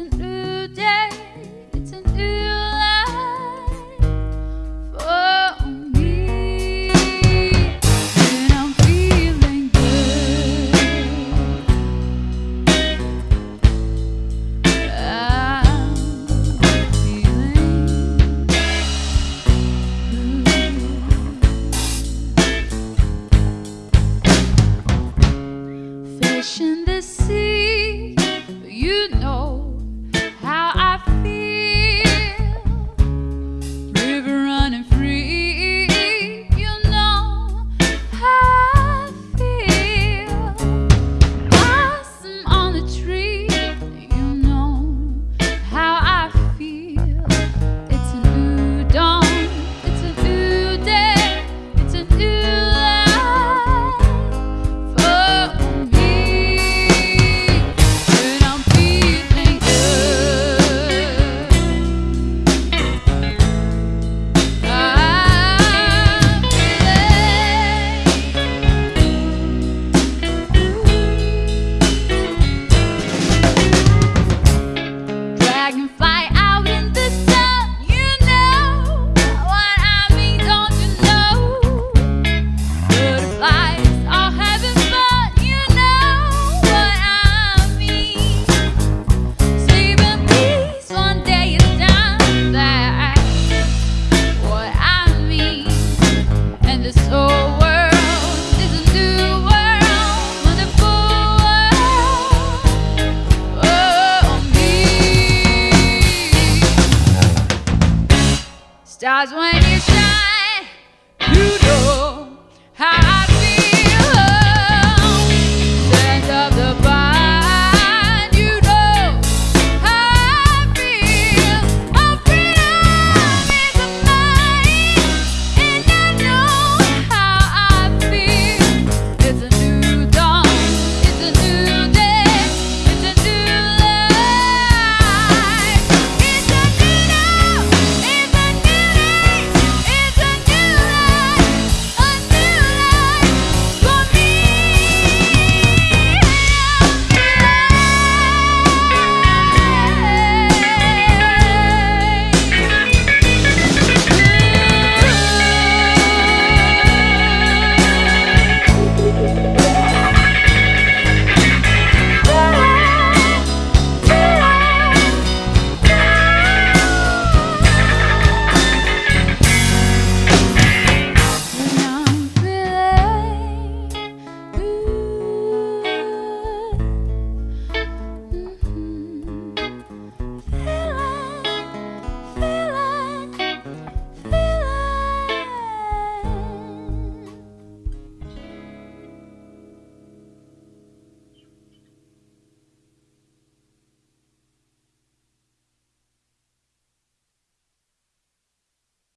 it's Cause when you shine, you know.